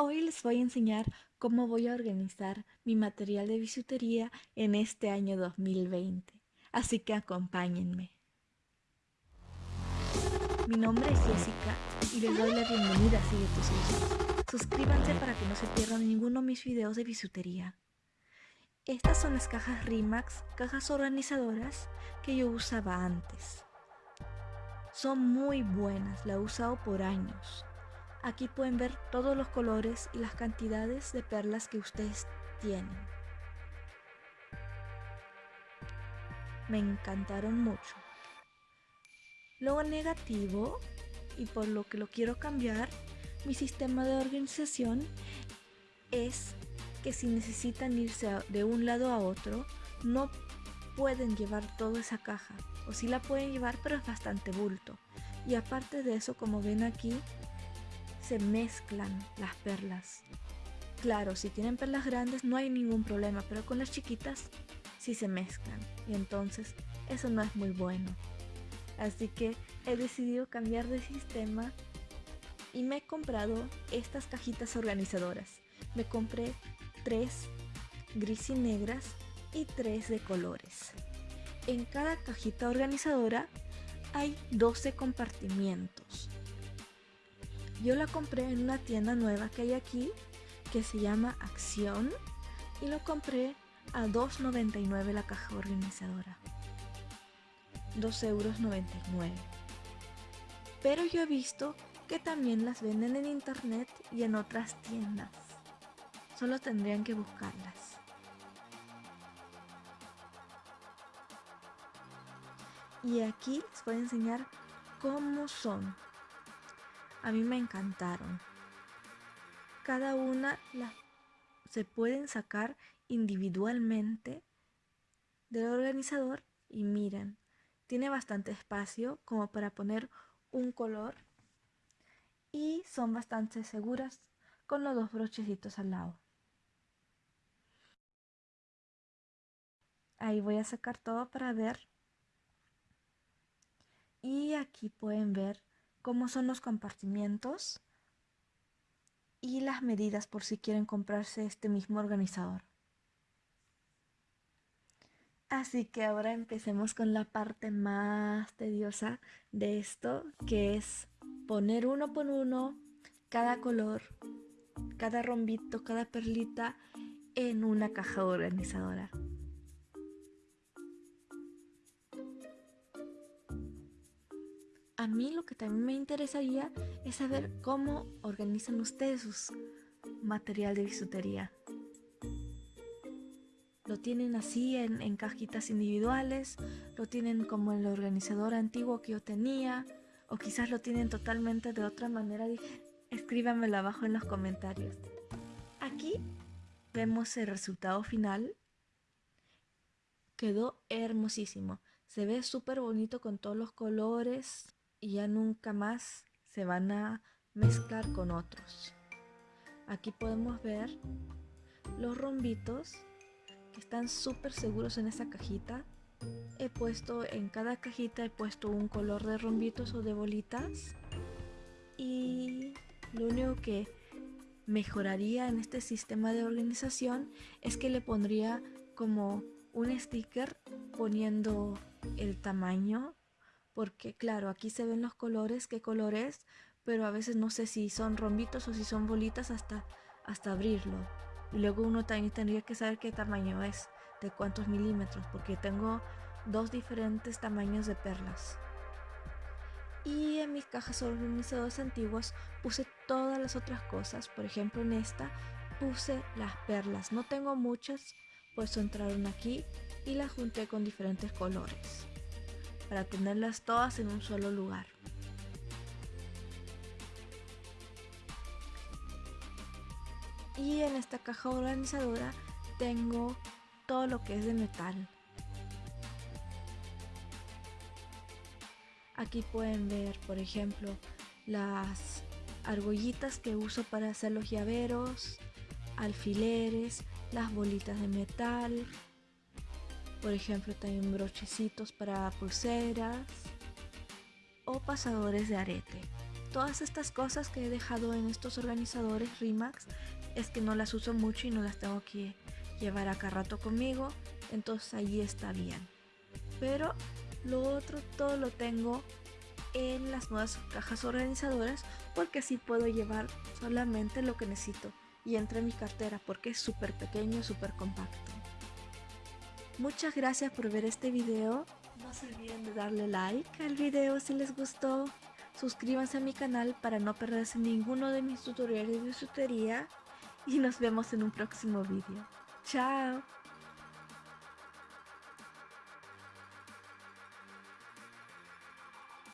Hoy les voy a enseñar cómo voy a organizar mi material de bisutería en este año 2020. Así que acompáñenme. Mi nombre es Jessica y les doy la bienvenida a Sigue tus Suscríbanse para que no se pierdan ninguno de mis videos de bisutería. Estas son las cajas Rimax, cajas organizadoras que yo usaba antes. Son muy buenas, la he usado por años. Aquí pueden ver todos los colores y las cantidades de perlas que ustedes tienen. Me encantaron mucho. Lo negativo, y por lo que lo quiero cambiar, mi sistema de organización es que si necesitan irse de un lado a otro, no pueden llevar toda esa caja. O si la pueden llevar, pero es bastante bulto. Y aparte de eso, como ven aquí, se mezclan las perlas. Claro, si tienen perlas grandes no hay ningún problema, pero con las chiquitas sí se mezclan. Y entonces eso no es muy bueno. Así que he decidido cambiar de sistema y me he comprado estas cajitas organizadoras. Me compré tres gris y negras y tres de colores. En cada cajita organizadora hay 12 compartimientos. Yo la compré en una tienda nueva que hay aquí que se llama Acción y lo compré a 2.99 la caja organizadora. 2,99 euros. Pero yo he visto que también las venden en internet y en otras tiendas. Solo tendrían que buscarlas. Y aquí les voy a enseñar cómo son a mí me encantaron. Cada una se pueden sacar individualmente del organizador y miren, tiene bastante espacio como para poner un color y son bastante seguras con los dos brochecitos al lado. Ahí voy a sacar todo para ver. Y aquí pueden ver cómo son los compartimientos y las medidas por si quieren comprarse este mismo organizador. Así que ahora empecemos con la parte más tediosa de esto, que es poner uno por uno cada color, cada rombito, cada perlita en una caja organizadora. A mí lo que también me interesaría es saber cómo organizan ustedes su material de bisutería. ¿Lo tienen así en, cajitas individuales? ¿Lo tienen como el organizador antiguo que yo tenía? ¿O quizás lo tienen totalmente de otra manera? Escríbanmelo abajo en los comentarios. Aquí vemos el resultado final. Quedó hermosísimo. Se ve súper bonito con todos los colores y ya nunca más se van a mezclar con otros. Aquí podemos ver los rombitos que están súper seguros en esa cajita. He puesto en cada cajita he puesto un color de rombitos o de bolitas y lo único que mejoraría en este sistema de organización es que le pondría como un sticker poniendo el tamaño porque claro, aquí se ven los colores, qué color es, pero a veces no sé si son rombitos o si son bolitas hasta, hasta abrirlo. Y luego uno también tendría que saber qué tamaño es, de cuántos milímetros, porque tengo dos diferentes tamaños de perlas. Y en mis cajas organizadoras antiguas puse todas las otras cosas, por ejemplo en esta puse las perlas. No tengo muchas, pues entraron aquí y las junté con diferentes colores para tenerlas todas en un solo lugar. Y en esta caja organizadora tengo todo lo que es de metal. Aquí pueden ver, por ejemplo, las argollitas que uso para hacer los llaveros, alfileres, las bolitas de metal, por ejemplo, también brochecitos para pulseras o pasadores de arete. todas estas cosas que he dejado en estos organizadores Rimax es que no las uso mucho y no las tengo que llevar acá rato conmigo, entonces ahí está bien. Pero lo otro todo lo tengo en las nuevas cajas organizadoras porque así puedo llevar solamente lo que necesito y entra en mi cartera porque es súper pequeño, súper compacto. Muchas gracias por ver este video. No se olviden de darle like al video si les gustó. Suscríbanse a mi canal para no perderse ninguno de mis tutoriales de bisutería. Y nos vemos en un próximo video. ¡Chao!